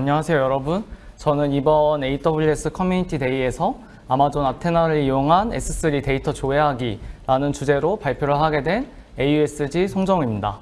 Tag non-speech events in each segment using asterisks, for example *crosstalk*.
안녕하세요 여러분. 저는 이번 AWS Community Day에서 아마존 아테나를 이용한 S3 데이터 조회하기라는 주제로 발표를 하게 된 AUSG 송정우입니다.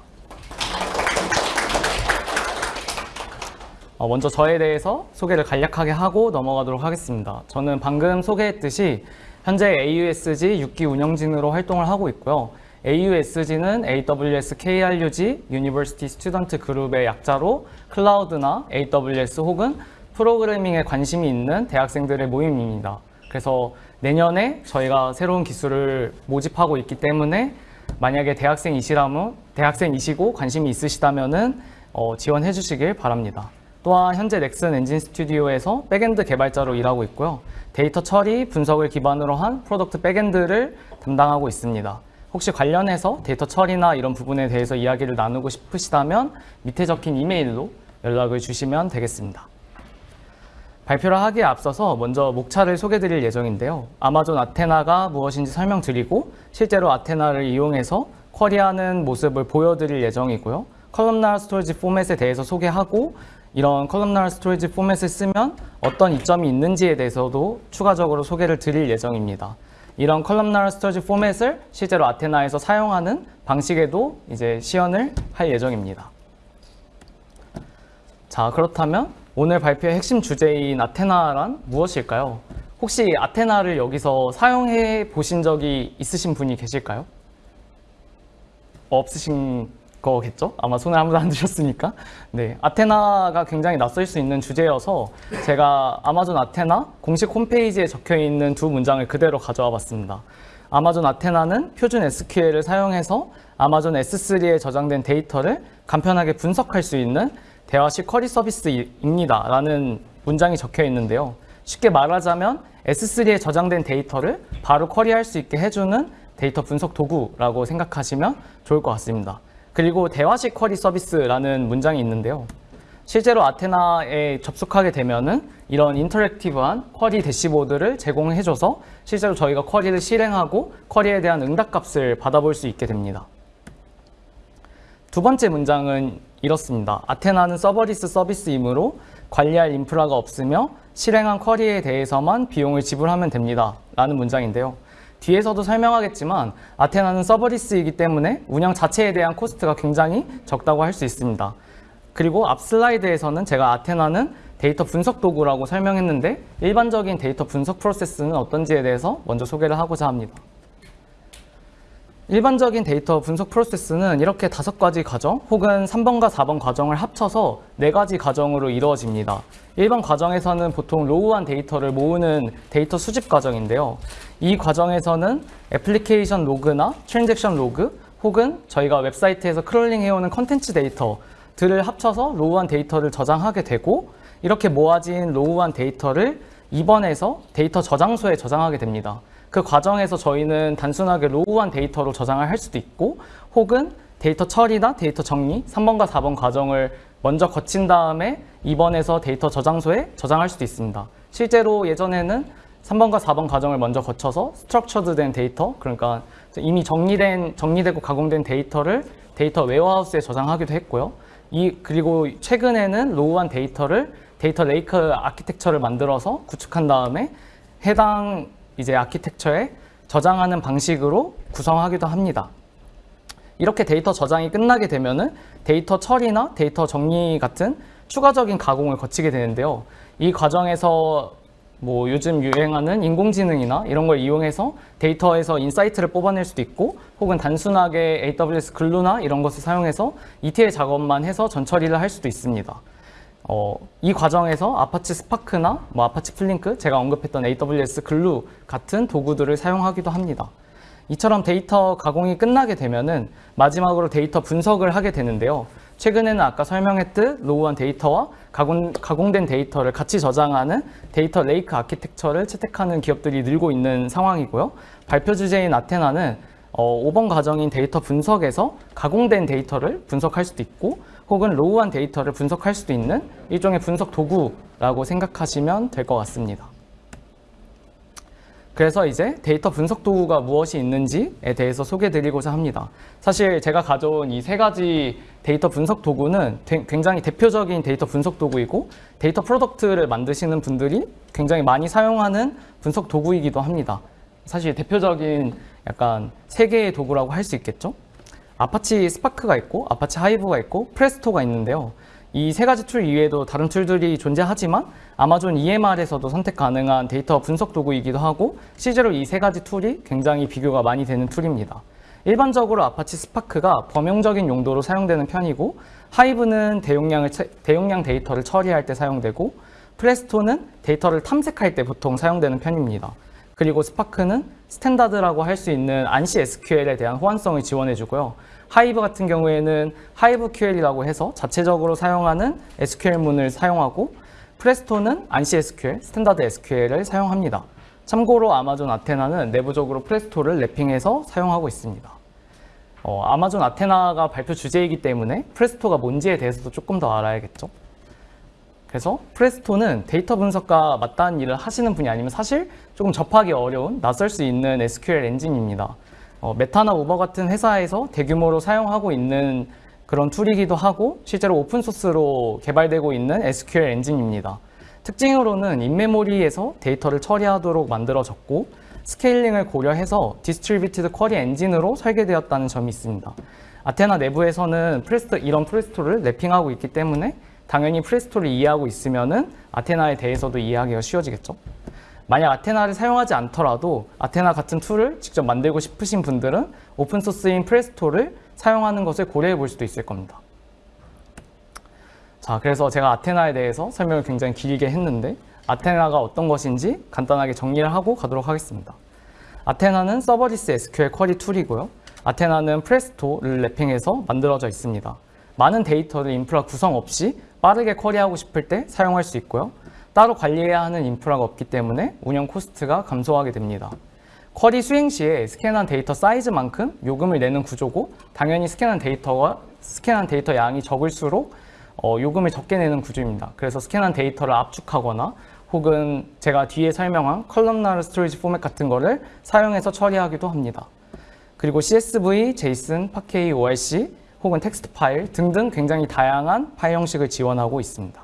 어, 먼저 저에 대해서 소개를 간략하게 하고 넘어가도록 하겠습니다. 저는 방금 소개했듯이 현재 AUSG 6기 운영진으로 활동을 하고 있고요. AUSG는 AWS KRUG University Student 그룹의 약자로 클라우드나 AWS 혹은 프로그래밍에 관심이 있는 대학생들의 모임입니다. 그래서 내년에 저희가 새로운 기수를 모집하고 있기 때문에 만약에 대학생이시라면 대학생이시고 관심이 있으시다면은 어, 지원해 주시길 바랍니다. 또한 현재 넥슨 엔진 스튜디오에서 backend 개발자로 일하고 있고요. 데이터 처리, 분석을 기반으로 한 product backend를 담당하고 있습니다. 혹시 관련해서 데이터 처리나 이런 부분에 대해서 이야기를 나누고 싶으시다면 밑에 적힌 이메일로 연락을 주시면 되겠습니다. 발표를 하기에 앞서서 먼저 목차를 소개드릴 예정인데요. Amazon Athena가 무엇인지 설명드리고 실제로 Athena를 이용해서 query하는 모습을 보여드릴 예정이고요. columnar storage format에 대해서 소개하고 이런 columnar storage format을 쓰면 어떤 이점이 있는지에 대해서도 추가적으로 소개를 드릴 예정입니다. 이런 columnar storage format을 실제로 Athena에서 사용하는 방식에도 이제 시연을 할 예정입니다. 자, 그렇다면 오늘 발표의 핵심 주제인 아테나란 무엇일까요? 혹시 아테나를 여기서 사용해 보신 적이 있으신 분이 계실까요? 없으신 거겠죠? 아마 손을 아무도 안 드셨으니까. 네, 아테나가 굉장히 낯설 수 있는 주제여서 제가 아마존 아테나 공식 홈페이지에 적혀 있는 두 문장을 그대로 가져와 봤습니다. 아마존 아테나는 표준 SQL을 사용해서 Amazon S3에 저장된 데이터를 간편하게 분석할 수 있는 대화식 query 서비스입니다. 라는 문장이 적혀 있는데요. 쉽게 말하자면 S3에 저장된 데이터를 바로 query할 수 있게 해주는 데이터 분석 도구라고 생각하시면 좋을 것 같습니다. 그리고 대화식 query 서비스라는 문장이 있는데요. 실제로 Athena에 접속하게 되면은 이런 interactive한 query dashboard를 제공해줘서 실제로 저희가 query를 실행하고 query에 대한 응답값을 받아볼 수 있게 됩니다. 두 번째 문장은 이렇습니다. Athena는 serverless 서비스이므로 관리할 인프라가 없으며 실행한 query에 대해서만 비용을 지불하면 됩니다. 라는 문장인데요. 뒤에서도 설명하겠지만 Athena는 serverless이기 때문에 운영 자체에 대한 cost가 굉장히 적다고 할 수 있습니다. 그리고 앞 슬라이드에서는 제가 Athena는 데이터 분석 도구라고 설명했는데 일반적인 데이터 분석 프로세스는 어떤지에 대해서 먼저 소개를 하고자 합니다. 일반적인 데이터 분석 프로세스는 이렇게 다섯 가지 과정 혹은 3번과 4번 과정을 합쳐서 네 가지 과정으로 이루어집니다. 1번 과정에서는 보통 raw한 데이터를 모으는 데이터 수집 과정인데요. 이 과정에서는 애플리케이션 로그나 transaction 로그 혹은 저희가 웹사이트에서 crawling 해오는 컨텐츠 데이터들을 합쳐서 raw한 데이터를 저장하게 되고 이렇게 모아진 raw한 데이터를 2번에서 데이터 저장소에 저장하게 됩니다. 그 과정에서 저희는 단순하게 raw한 데이터로 저장을 할 수도 있고 혹은 데이터 처리나 데이터 정리 3번과 4번 과정을 먼저 거친 다음에 2번에서 데이터 저장소에 저장할 수도 있습니다. 실제로 예전에는 3번과 4번 과정을 먼저 거쳐서 structured 된 데이터 그러니까 이미 정리된 정리되고 가공된 데이터를 data warehouse에 저장하기도 했고요. 이 그리고 최근에는 raw한 데이터를 data lake architecture를 만들어서 구축한 다음에 해당 이제 아키텍처에 저장하는 방식으로 구성하기도 합니다. 이렇게 데이터 저장이 끝나게 되면 은 데이터 처리나 데이터 정리 같은 추가적인 가공을 거치게 되는데요. 이 과정에서 뭐 요즘 유행하는 인공지능이나 이런 걸 이용해서 데이터에서 insight를 뽑아낼 수도 있고 혹은 단순하게 AWS Glue나 이런 것을 사용해서 ETL 작업만 해서 전처리를 할 수도 있습니다. 어, 이 과정에서 Apache Spark나 뭐 Apache Flink, 제가 언급했던 AWS Glue 같은 도구들을 사용하기도 합니다. 이처럼 데이터 가공이 끝나게 되면은 마지막으로 데이터 분석을 하게 되는데요. 최근에는 아까 설명했듯 raw한 데이터와 가공, 가공된 데이터를 같이 저장하는 data lake architecture를 채택하는 기업들이 늘고 있는 상황이고요. 발표 주제인 Athena는 어, 5번 과정인 데이터 분석에서 가공된 데이터를 분석할 수도 있고 혹은 raw한 데이터를 분석할 수도 있는 일종의 분석 도구라고 생각하시면 될 것 같습니다. 그래서 이제 데이터 분석 도구가 무엇이 있는지에 대해서 소개드리고자 합니다. 사실 제가 가져온 이 세 가지 데이터 분석 도구는 되- 굉장히 대표적인 데이터 분석 도구이고 data product를 만드시는 분들이 굉장히 많이 사용하는 분석 도구이기도 합니다. 사실 대표적인 약간 세 개의 도구라고 할 수 있겠죠? Apache Spark가 있고 Apache Hive가 있고 Presto가 있는데요. 이 세 가지 툴 이외에도 다른 툴들이 존재하지만 Amazon EMR에서도 선택 가능한 데이터 분석 도구이기도 하고 실제로 이 세 가지 툴이 굉장히 비교가 많이 되는 툴입니다. 일반적으로 Apache Spark가 범용적인 용도로 사용되는 편이고 Hive는 대용량을, 채- 대용량 데이터를 처리할 때 사용되고 Presto는 데이터를 탐색할 때 보통 사용되는 편입니다. 그리고 Spark는 standard라고 할 수 있는 ANSI SQL에 대한 호환성을 지원해주고요. Hive 같은 경우에는 Hive QL이라고 해서 자체적으로 사용하는 SQL문을 사용하고 프레스토는 안시 SQL, 스탠다드 SQL을 사용합니다. 참고로 Amazon Athena는 내부적으로 Presto를 wrapping해서 사용하고 있습니다. 어, Amazon Athena가 발표 주제이기 때문에 Presto가 뭔지에 대해서도 조금 더 알아야겠죠. 그래서 Presto는 데이터 분석과 맞닿은 일을 하시는 분이 아니면 사실 조금 접하기 어려운 낯설 수 있는 SQL 엔진입니다. 어, 메타나 우버 같은 회사에서 대규모로 사용하고 있는 그런 툴이기도 하고 실제로 open source로 개발되고 있는 SQL 엔진입니다. 특징으로는 in-memory에서 데이터를 처리하도록 만들어졌고 scaling을 고려해서 distributed query engine으로 설계되었다는 점이 있습니다. 아테나 내부에서는 프레스토, 이런 Presto를 wrapping하고 있기 때문에 당연히 Presto를 이해하고 있으면은 Athena에 대해서도 이해하기가 쉬워지겠죠. 만약 Athena를 사용하지 않더라도 아테나 같은 툴을 직접 만들고 싶으신 분들은 open source인 Presto를 사용하는 것을 고려해 볼 수도 있을 겁니다. 자, 그래서 제가 Athena에 대해서 설명을 굉장히 길게 했는데 Athena가 어떤 것인지 간단하게 정리를 하고 가도록 하겠습니다. 아테나는 서버리스 SQL 쿼리 툴이고요. Athena는 Presto를 wrapping해서 만들어져 있습니다. 많은 데이터를 인프라 구성 없이 빠르게 query하고 싶을 때 사용할 수 있고요. 따로 관리해야 하는 인프라가 없기 때문에 운영 코스트가 감소하게 됩니다. query 수행 시에 스캔한 데이터 사이즈만큼 요금을 내는 구조고 당연히 스캔한 데이터와 스캔한 데이터 양이 적을수록 어, 요금을 적게 내는 구조입니다. 그래서 스캔한 데이터를 압축하거나 혹은 제가 뒤에 설명한 columnar storage format 같은 거를 사용해서 처리하기도 합니다. 그리고 CSV, JSON, Parquet, ORC 혹은 텍스트 파일 등등 굉장히 다양한 파일 형식을 지원하고 있습니다.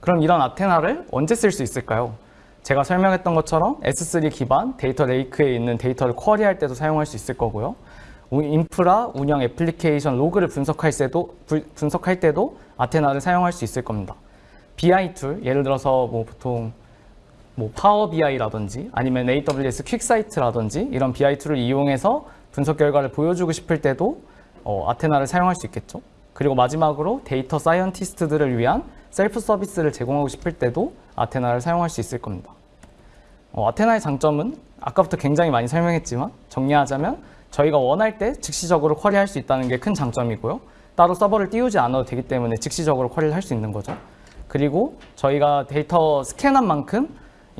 그럼 이런 Athena를 언제 쓸 수 있을까요? 제가 설명했던 것처럼 S3 기반 data lake에 있는 데이터를 query할 때도 사용할 수 있을 거고요. 우- 인프라, 운영 애플리케이션 로그를 분석할 때도, 부- 분석할 때도 Athena를 사용할 수 있을 겁니다. BI tool, 예를 들어서 뭐 보통 뭐 Power BI라든지 아니면 AWS QuickSight라든지 이런 BI 툴을 이용해서 분석 결과를 보여주고 싶을 때도 어, Athena를 사용할 수 있겠죠. 그리고 마지막으로 data scientist들을 위한 셀프 서비스를 제공하고 싶을 때도 Athena를 사용할 수 있을 겁니다. 어, Athena의 장점은 아까부터 굉장히 많이 설명했지만 정리하자면 저희가 원할 때 즉시적으로 query할 수 있다는 게 큰 장점이고요. 따로 서버를 띄우지 않아도 되기 때문에 즉시적으로 query를 할 수 있는 거죠. 그리고 저희가 데이터 스캔한 만큼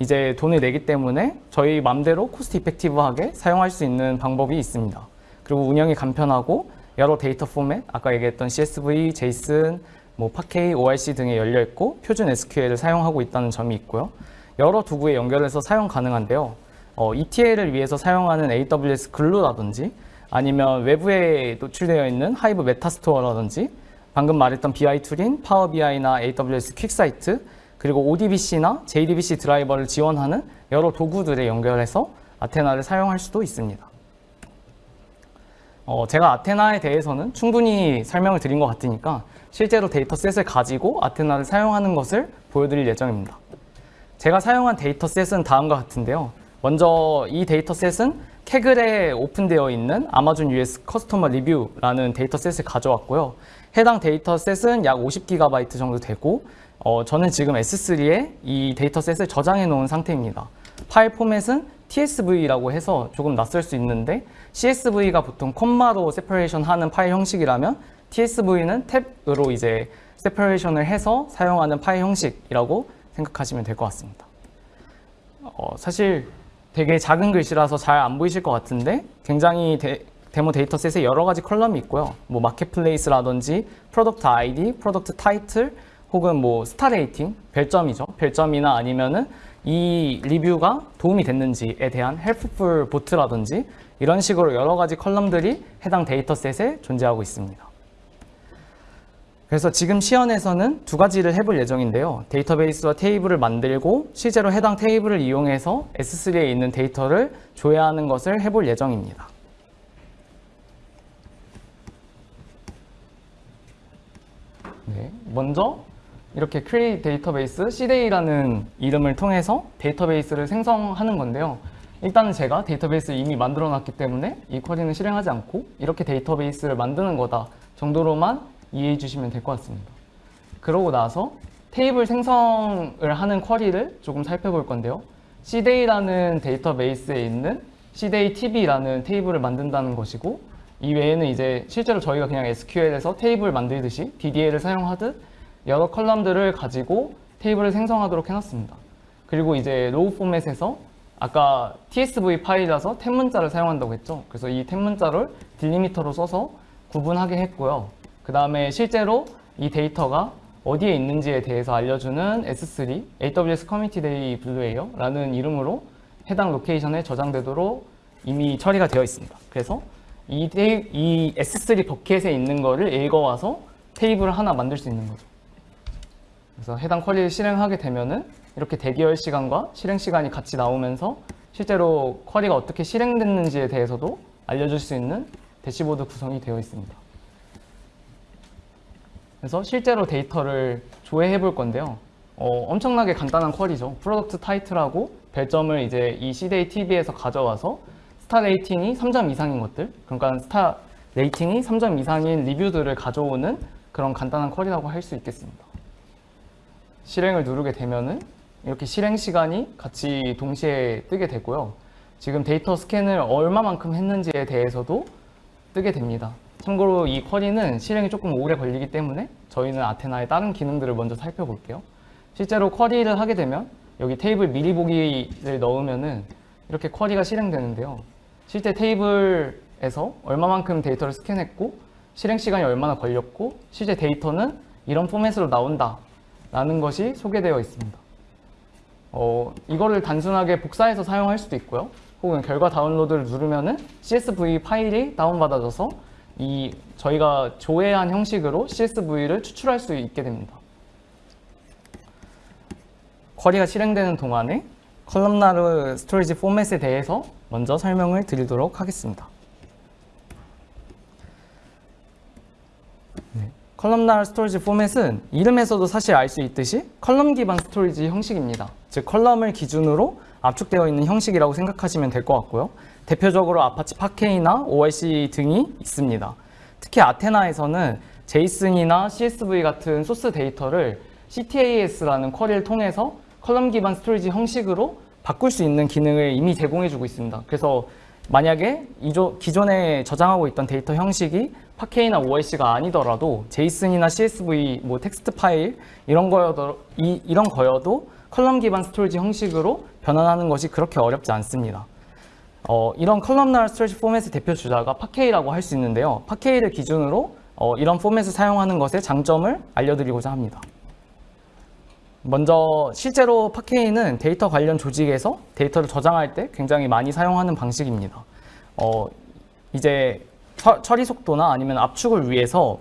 이제 돈을 내기 때문에 저희 맘대로 cost effective하게 사용할 수 있는 방법이 있습니다. 그리고 운영이 간편하고 여러 데이터 포맷, 아까 얘기했던 CSV, JSON, 뭐 Parquet, ORC 등에 열려 있고 표준 SQL을 사용하고 있다는 점이 있고요. 여러 도구에 연결해서 사용 가능한데요. 어, ETL을 위해서 사용하는 AWS Glue라든지 아니면 외부에 노출되어 있는 Hive Metastore라든지 방금 말했던 BI 툴인 파워 BI나 AWS QuickSight 그리고 ODBC나 JDBC 드라이버를 지원하는 여러 도구들에 연결해서 Athena를 사용할 수도 있습니다. 어, 제가 Athena에 대해서는 충분히 설명을 드린 것 같으니까 실제로 dataset을 가지고 Athena를 사용하는 것을 보여드릴 예정입니다. 제가 사용한 dataset은 다음과 같은데요. 먼저 이 dataset은 Kaggle에 오픈되어 있는 아마존 US 커스터머 리뷰라는 데이터셋을 가져왔고요. 해당 dataset은 약 50GB 정도 되고 어, 저는 지금 S3에 이 dataset을 저장해 놓은 상태입니다. 파일 포맷은 TSV라고 해서 조금 낯설 수 있는데 CSV가 보통 콤마로 separation 하는 파일 형식이라면 TSV는 tab으로 이제 separation을 해서 사용하는 파일 형식이라고 생각하시면 될 것 같습니다. 어, 사실 되게 작은 글씨라서 잘 안 보이실 것 같은데 굉장히 데, 데모 dataset에 여러 가지 column이 있고요. 뭐 marketplace라든지 product ID, product title 혹은 뭐 star rating, 별점이죠. 별점이나 아니면은 이 리뷰가 도움이 됐는지에 대한 helpful vote라든지 이런 식으로 여러 가지 column들이 해당 dataset에 존재하고 있습니다. 그래서 지금 시연에서는 두 가지를 해볼 예정인데요. 데이터베이스와 테이블을 만들고 실제로 해당 테이블을 이용해서 S3에 있는 데이터를 조회하는 것을 해볼 예정입니다. 네, 먼저 이렇게 create 데이터베이스 cday라는 이름을 통해서 데이터베이스를 생성하는 건데요. 일단은 제가 데이터베이스를 이미 만들어 놨기 때문에 이 쿼리는 실행하지 않고 이렇게 데이터베이스를 만드는 거다 정도로만 이해해 주시면 될 것 같습니다. 그러고 나서 테이블 생성을 하는 쿼리를 조금 살펴볼 건데요. cday라는 데이터베이스에 있는 cdaytb라는 테이블을 만든다는 것이고 이 외에는 이제 실제로 저희가 그냥 SQL에서 테이블 만들듯이 DDL을 사용하듯 여러 column들을 가지고 테이블을 생성하도록 해놨습니다. 그리고 이제 row format에서 아까 TSV 파일이라서 템 문자를 사용한다고 했죠. 그래서 이템 문자를 delimiter로 써서 구분하게 했고요. 그 다음에 실제로 이 데이터가 어디에 있는지에 대해서 알려주는 S3 AWS Community Day Blue예요 라는 이름으로 해당 로케이션에 저장되도록 이미 처리가 되어 있습니다. 그래서 이, 데이, 이 S3 bucket에 있는 거를 읽어와서 테이블을 하나 만들 수 있는 거죠. 그래서 해당 query를 실행하게 되면은 이렇게 대기열 시간과 실행 시간이 같이 나오면서 실제로 query가 어떻게 실행됐는지에 대해서도 알려줄 수 있는 대시보드 구성이 되어 있습니다. 그래서 실제로 데이터를 조회해 볼 건데요. 어, 엄청나게 간단한 query죠. product title하고 별점을 이제 이 CDA TV에서 가져와서 star rating이 3점 이상인 것들, 그러니까 star rating이 3점 이상인 리뷰들을 가져오는 그런 간단한 query라고 할 수 있겠습니다. 실행을 누르게 되면은 이렇게 실행 시간이 같이 동시에 뜨게 되고요. 지금 데이터 스캔을 얼마만큼 했는지에 대해서도 뜨게 됩니다. 참고로 이 query는 실행이 조금 오래 걸리기 때문에 저희는 Athena의 다른 기능들을 먼저 살펴볼게요. 실제로 쿼리를 하게 되면 여기 테이블 미리 보기를 넣으면은 이렇게 쿼리가 실행되는데요. 실제 테이블에서 얼마만큼 데이터를 스캔했고 실행 시간이 얼마나 걸렸고 실제 데이터는 이런 포맷으로 나온다 라는 것이 소개되어 있습니다. 어, 이거를 단순하게 복사해서 사용할 수도 있고요. 혹은 결과 다운로드를 누르면 은 CSV 파일이 다운받아져서 이 저희가 조회한 형식으로 CSV를 추출할 수 있게 됩니다. query가 실행되는 동안에 columnar storage format에 대해서 먼저 설명을 드리도록 하겠습니다. columnar storage format은 이름에서도 사실 알 수 있듯이 column 기반 storage 형식입니다. 즉 column을 기준으로 압축되어 있는 형식이라고 생각하시면 될 것 같고요. 대표적으로 Apache Parquet나 ORC 등이 있습니다. 특히 Athena에서는 JSON이나 CSV 같은 소스 데이터를 CTAS라는 query를 통해서 column 기반 storage 형식으로 바꿀 수 있는 기능을 이미 제공해주고 있습니다. 그래서 만약에 기존에 저장하고 있던 데이터 형식이 Parquet나 ORC가 아니더라도 JSON이나 CSV, 뭐 텍스트 파일 이런 거여도 이, 이런 거여도 column 기반 storage 형식으로 변환하는 것이 그렇게 어렵지 않습니다. 어, 이런 columnar storage format의 대표 주자가 Parquet라고 할 수 있는데요. Parquet를 기준으로 어, 이런 포맷을 사용하는 것의 장점을 알려드리고자 합니다. 먼저 실제로 Parquet는 데이터 관련 조직에서 데이터를 저장할 때 굉장히 많이 사용하는 방식입니다. 어, 이제 처리 속도나 아니면 압축을 위해서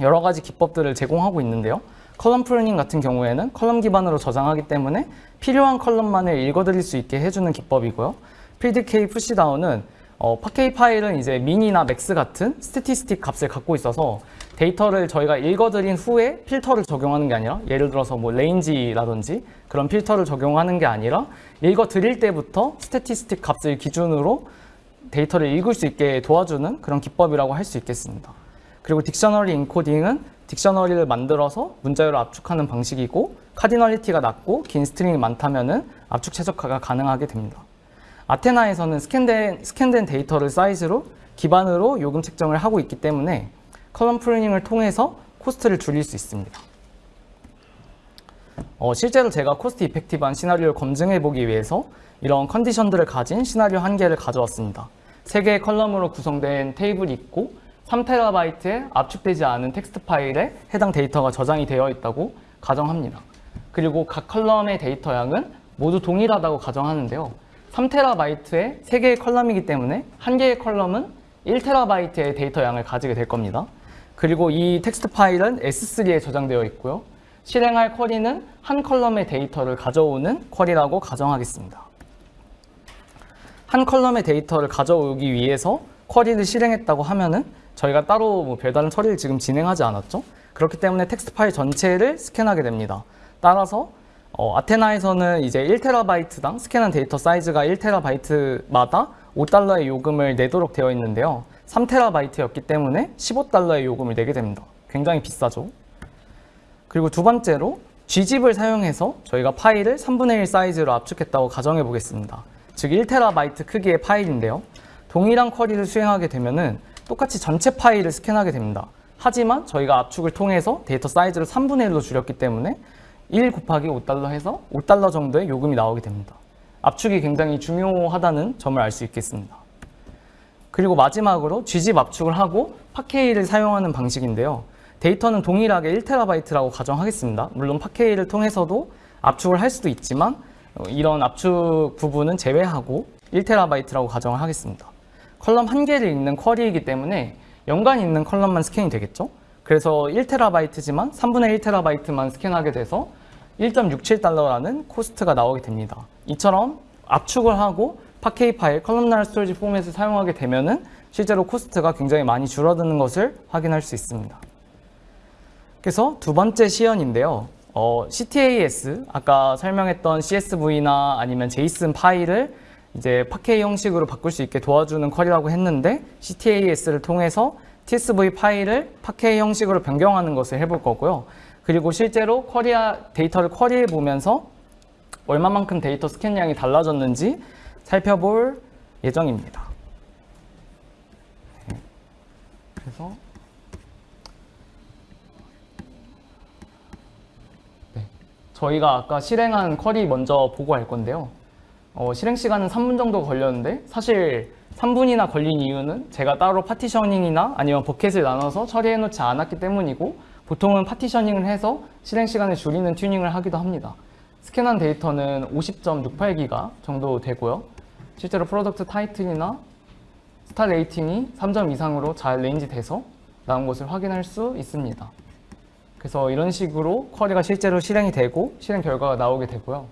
여러 가지 기법들을 제공하고 있는데요. column pruning 같은 경우에는 column 기반으로 저장하기 때문에 필요한 column만을 읽어드릴 수 있게 해주는 기법이고요. predicate pushdown은 어, Parquet 파일은 이제 min이나 max 같은 statistic 값을 갖고 있어서 데이터를 저희가 읽어드린 후에 필터를 적용하는 게 아니라 예를 들어서 뭐 range라든지 그런 필터를 적용하는 게 아니라 읽어드릴 때부터 statistic 값을 기준으로 데이터를 읽을 수 있게 도와주는 그런 기법이라고 할 수 있겠습니다. 그리고 dictionary encoding은 dictionary를 만들어서 문자열을 압축하는 방식이고 cardinality가 낮고 긴 string이 많다면 압축 최적화가 가능하게 됩니다. Athena에서는 스캔된, 스캔된 데이터를 사이즈로 기반으로 요금 책정을 하고 있기 때문에 column pruning을 통해서 cost를 줄일 수 있습니다. 어, 실제로 제가 cost effective한 시나리오를 검증해 보기 위해서 이런 컨디션들을 가진 시나리오 한 개를 가져왔습니다. 세 개의 column으로 구성된 테이블이 있고 3TB의 압축되지 않은 텍스트 파일에 해당 데이터가 저장이 되어 있다고 가정합니다. 그리고 각 column의 데이터 양은 모두 동일하다고 가정하는데요. 3TB의 3개의 column이기 때문에 한 개의 column은 1TB의 데이터 양을 가지게 될 겁니다. 그리고 이 텍스트 파일은 S3에 저장되어 있고요. 실행할 query는 한 column의 데이터를 가져오는 query라고 가정하겠습니다. 한 column의 데이터를 가져오기 위해서 query를 실행했다고 하면은 저희가 따로 뭐 별다른 처리를 지금 진행하지 않았죠. 그렇기 때문에 텍스트 파일 전체를 스캔하게 됩니다. 따라서 어, 아테나에서는 이제 1TB당 스캔한 데이터 사이즈가 1TB마다 5달러의 요금을 내도록 되어 있는데요. 3TB였기 때문에 15달러의 요금을 내게 됩니다. 굉장히 비싸죠. 그리고 두 번째로 Gzip을 사용해서 저희가 파일을 3분의 1 사이즈로 압축했다고 가정해 보겠습니다. 즉 1TB 크기의 파일인데요. 동일한 쿼리를 수행하게 되면 은 똑같이 전체 파일을 스캔하게 됩니다. 하지만 저희가 압축을 통해서 데이터 사이즈를 3분의 1로 줄였기 때문에 1 곱하기 5달러 해서 5달러 정도의 요금이 나오게 됩니다. 압축이 굉장히 중요하다는 점을 알 수 있겠습니다. 그리고 마지막으로 Gzip 압축을 하고 파케이를 사용하는 방식인데요. 데이터는 동일하게 1TB라고 가정하겠습니다. 물론 파케이를 통해서도 압축을 할 수도 있지만 어, 이런 압축 부분은 제외하고 1TB라고 가정을 하겠습니다. column 한 개를 읽는 query이기 때문에 연관 있는 column만 스캔이 되겠죠? 그래서 1TB지만 3분의 1TB만 스캔하게 돼서 1.67달러라는 cost가 나오게 됩니다. 이처럼 압축을 하고 Parquet 파일, columnar storage format을 사용하게 되면은 실제로 cost가 굉장히 많이 줄어드는 것을 확인할 수 있습니다. 그래서 두 번째 시연인데요. 어, CTAS, 아까 설명했던 CSV나 아니면 JSON 파일을 이제 Parquet 형식으로 바꿀 수 있게 도와주는 query라고 했는데 CTAS를 통해서 TSV 파일을 Parquet 형식으로 변경하는 것을 해볼 거고요. 그리고 실제로 query아, 데이터를 query해 보면서 얼마만큼 데이터 스캔량이 달라졌는지 살펴볼 예정입니다. 네. 그래서 저희가 아까 실행한 query 먼저 보고 할 건데요. 어, 실행 시간은 3분 정도 걸렸는데 사실 3분이나 걸린 이유는 제가 따로 partitioning이나 아니면 bucket을 나눠서 처리해 놓지 않았기 때문이고 보통은 partitioning을 해서 실행 시간을 줄이는 튜닝을 하기도 합니다. 스캔한 데이터는 50.68기가 정도 되고요. 실제로 product title이나 star rating이 3점 이상으로 잘 range 돼서 나온 것을 확인할 수 있습니다. 그래서 이런 식으로 쿼리가 실제로 실행이 되고 실행 결과가 나오게 되고요.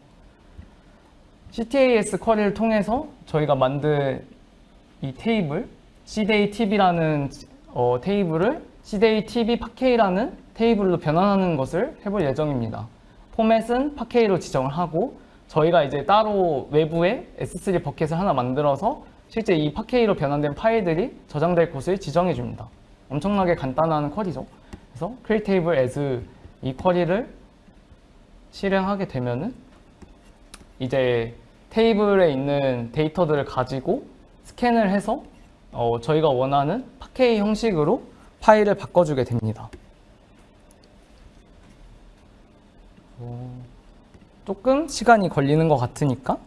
CTAS 쿼리를 통해서 저희가 만든 이 테이블 CDATB라는 어, 테이블을 CDATB 파케이라는 테이블로 변환하는 것을 해볼 예정입니다. 포맷은 파케이로 지정을 하고 저희가 이제 따로 외부에 S3 버켓을 하나 만들어서 실제 이 파케이로 변환된 파일들이 저장될 곳을 지정해 줍니다. 엄청나게 간단한 쿼리죠. 그래서 create table as 이 쿼리를 실행하게 되면은 이제 테이블에 있는 데이터들을 가지고 스캔을 해서 어, 저희가 원하는 파케이 형식으로 파일을 바꿔주게 됩니다. 어, 조금 시간이 걸리는 것 같으니까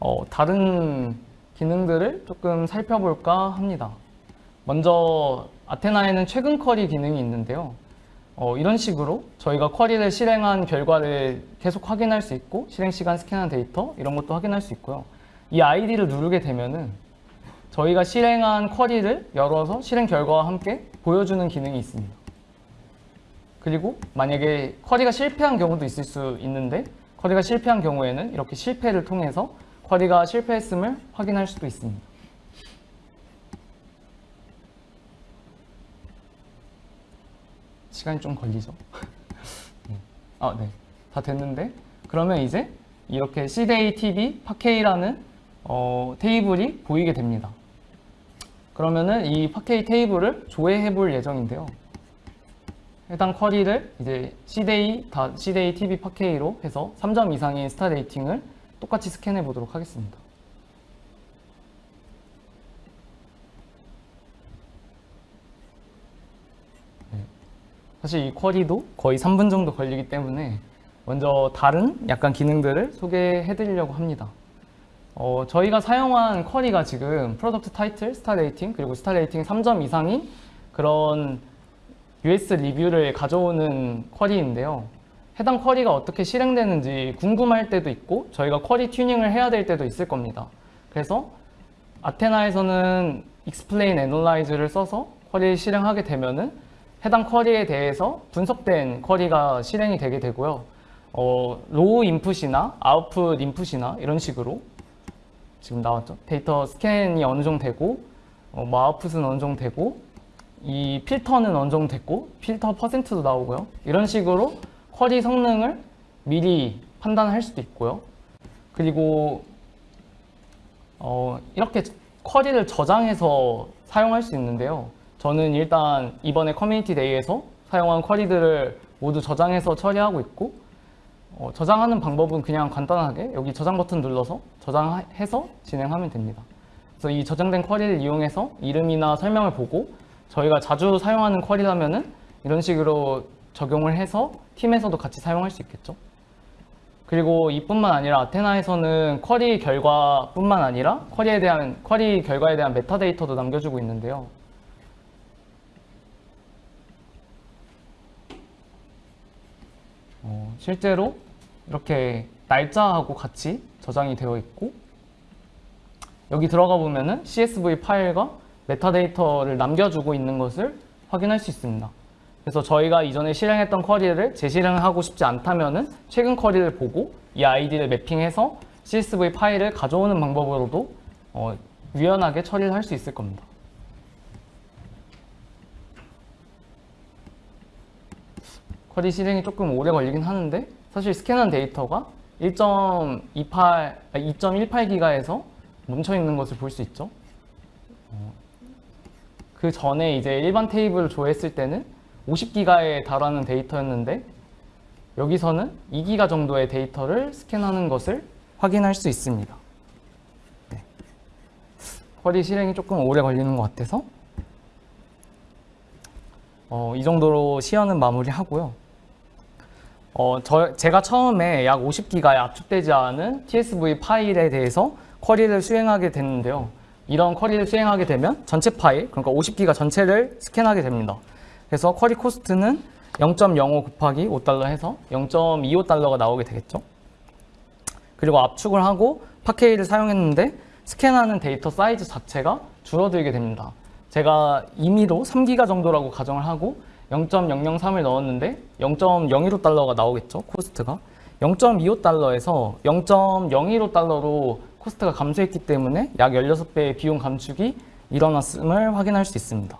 어, 다른 기능들을 조금 살펴볼까 합니다. 먼저 Athena에는 최근 query 기능이 있는데요. 어, 이런 식으로 저희가 query를 실행한 결과를 계속 확인할 수 있고 실행 시간 스캔한 데이터 이런 것도 확인할 수 있고요. 이 아이디를 누르게 되면은 저희가 실행한 query를 열어서 실행 결과와 함께 보여주는 기능이 있습니다. 그리고 만약에 query가 실패한 경우도 있을 수 있는데 쿼리가 실패한 경우에는 이렇게 실패를 통해서 쿼리가 실패했음을 확인할 수도 있습니다. 시간이 좀 걸리죠. *laughs* 아, 네. 다 됐는데 그러면 이제 이렇게 CDA TV 파케이라는 어, 테이블이 보이게 됩니다. 그러면은 이 파케이 테이블을 조회해 볼 예정인데요. 해당 쿼리를 이제 CDA, 다 CDA TV 파케이로 해서 3점 이상의 스타 레이팅을 똑같이 스캔해 보도록 하겠습니다. 사실 이 쿼리도 거의 3분 정도 걸리기 때문에 먼저 다른 약간 기능들을 소개해 드리려고 합니다. 어, 저희가 사용한 쿼리가 지금 프로덕트 타이틀, 스타 레이팅, 그리고 스타 레이팅 3점 이상인 그런 US 리뷰를 가져오는 query인데요. 해당 query가 어떻게 실행되는지 궁금할 때도 있고 저희가 query tuning을 해야 될 때도 있을 겁니다. 그래서 Athena에서는 explain analyze를 써서 query를 실행하게 되면은 해당 query에 대해서 분석된 query가 실행이 되게 되고요. 어, row input이나 output input이나 이런 식으로 지금 나왔죠. 데이터 스캔이 어느 정도 되고 어, 뭐 아웃풋은 어느 정도 되고 이 필터는 어느 정도 됐고 필터 퍼센트도 나오고요. 이런 식으로 query 성능을 미리 판단할 수도 있고요. 그리고 어, 이렇게 query를 저장해서 사용할 수 있는데요. 저는 일단 이번에 커뮤니티 데이에서 사용한 query들을 모두 저장해서 처리하고 있고 어, 저장하는 방법은 그냥 간단하게 여기 저장 버튼 눌러서 저장해서 진행하면 됩니다. 그래서 이 저장된 query를 이용해서 이름이나 설명을 보고 저희가 자주 사용하는 query라면은 이런 식으로 적용을 해서 팀에서도 같이 사용할 수 있겠죠. 그리고 이뿐만 아니라 Athena에서는 query 결과뿐만 아니라 query에 대한 query 결과에 대한 metadata도 남겨주고 있는데요. 어, 실제로 이렇게 날짜하고 같이 저장이 되어 있고 여기 들어가 보면 은 CSV 파일과 메타데이터를 남겨주고 있는 것을 확인할 수 있습니다. 그래서 저희가 이전에 실행했던 query를 재실행하고 싶지 않다면 은 최근 query를 보고 이 아이디를 mapping해서 CSV 파일을 가져오는 방법으로도 어, 유연하게 처리를 할 수 있을 겁니다. query 실행이 조금 오래 걸리긴 하는데 사실 스캔한 데이터가 1.28, 2.18기가에서 멈춰 있는 것을 볼 수 있죠. 어, 그 전에 이제 일반 테이블을 조회했을 때는 50기가에 달하는 데이터였는데 여기서는 2기가 정도의 데이터를 스캔하는 것을 확인할 수 있습니다. 네. 쿼리 실행이 조금 오래 걸리는 것 같아서 어, 이 정도로 시연은 마무리하고요. 어, 저, 제가 처음에 약 50기가에 압축되지 않은 TSV 파일에 대해서 query를 수행하게 됐는데요. 이런 query를 수행하게 되면 전체 파일, 그러니까 50기가 전체를 스캔하게 됩니다. 그래서 query 코스트는 0.05 곱하기 5달러 해서 0.25달러가 나오게 되겠죠. 그리고 압축을 하고 Parquet를 사용했는데 스캔하는 데이터 사이즈 자체가 줄어들게 됩니다. 제가 임의로 3기가 정도라고 가정을 하고 0.003을 넣었는데 0.015달러가 나오겠죠, 코스트가. 0.25달러에서 0.015달러로 코스트가 감소했기 때문에 약 16배의 비용 감축이 일어났음을 확인할 수 있습니다.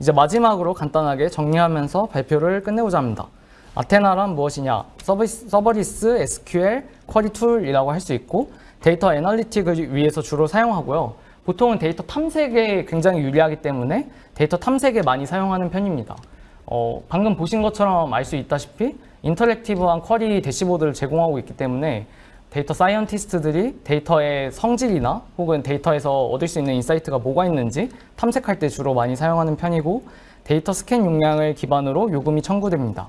이제 마지막으로 간단하게 정리하면서 발표를 끝내고자 합니다. Athena란 무엇이냐? 서비스, serverless, SQL, query tool이라고 할 수 있고 data analytic을 위해서 주로 사용하고요. 보통은 데이터 탐색에 굉장히 유리하기 때문에 데이터 탐색에 많이 사용하는 편입니다. 어, 방금 보신 것처럼 알 수 있다시피 interactive한 query dashboard를 제공하고 있기 때문에 data scientist들이 데이터의 성질이나 혹은 데이터에서 얻을 수 있는 insight가 뭐가 있는지 탐색할 때 주로 많이 사용하는 편이고 데이터 스캔 용량을 기반으로 요금이 청구됩니다.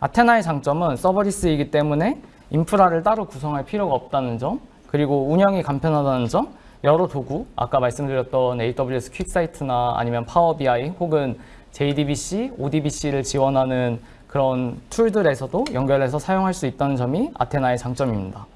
Athena의 장점은 serverless이기 때문에 인프라를 따로 구성할 필요가 없다는 점 그리고 운영이 간편하다는 점 여러 도구, 아까 말씀드렸던 AWS QuickSight나 아니면 Power BI 혹은 JDBC, ODBC를 지원하는 그런 tool들에서도 연결해서 사용할 수 있다는 점이 Athena의 장점입니다.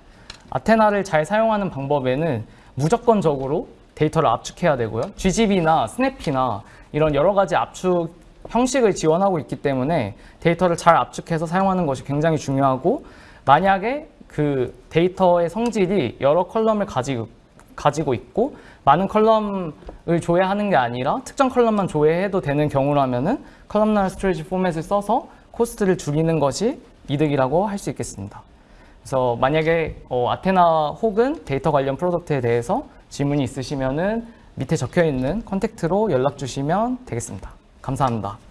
Athena를 잘 사용하는 방법에는 무조건적으로 데이터를 압축해야 되고요. GGB나 스냅이나 이런 여러 가지 압축 형식을 지원하고 있기 때문에 데이터를 잘 압축해서 사용하는 것이 굉장히 중요하고 만약에 그 데이터의 성질이 여러 column을 가지고 가지고 있고 많은 column을 조회하는 게 아니라 특정 column만 조회해도 되는 경우라면 은 columnar storage format을 써서 코스트를 줄이는 것이 이득이라고 할 수 있겠습니다. 그래서 만약에 어, 아테나 혹은 데이터 관련 product에 대해서 질문이 있으시면 은 밑에 적혀 있는 contact로 연락 주시면 되겠습니다. 감사합니다.